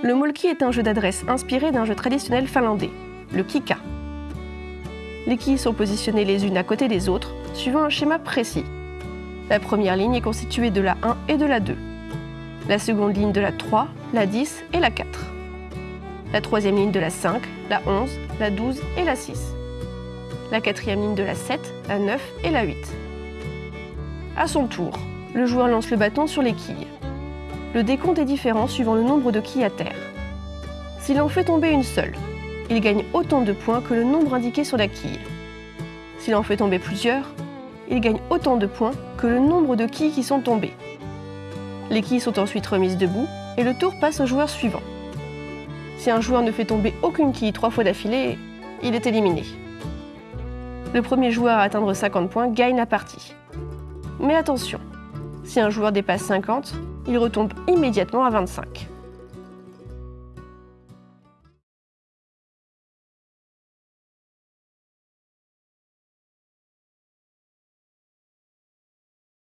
Le molki est un jeu d'adresse inspiré d'un jeu traditionnel finlandais, le kika. Les quilles sont positionnées les unes à côté des autres, suivant un schéma précis. La première ligne est constituée de la 1 et de la 2. La seconde ligne de la 3, la 10 et la 4. La troisième ligne de la 5, la 11, la 12 et la 6. La quatrième ligne de la 7, la 9 et la 8. À son tour, le joueur lance le bâton sur les quilles. Le décompte est différent suivant le nombre de quilles à terre. S'il en fait tomber une seule, il gagne autant de points que le nombre indiqué sur la quille. S'il en fait tomber plusieurs, il gagne autant de points que le nombre de quilles qui sont tombées. Les quilles sont ensuite remises debout et le tour passe au joueur suivant. Si un joueur ne fait tomber aucune quille trois fois d'affilée, il est éliminé. Le premier joueur à atteindre 50 points gagne la partie. Mais attention, si un joueur dépasse 50, il retombe immédiatement à 25.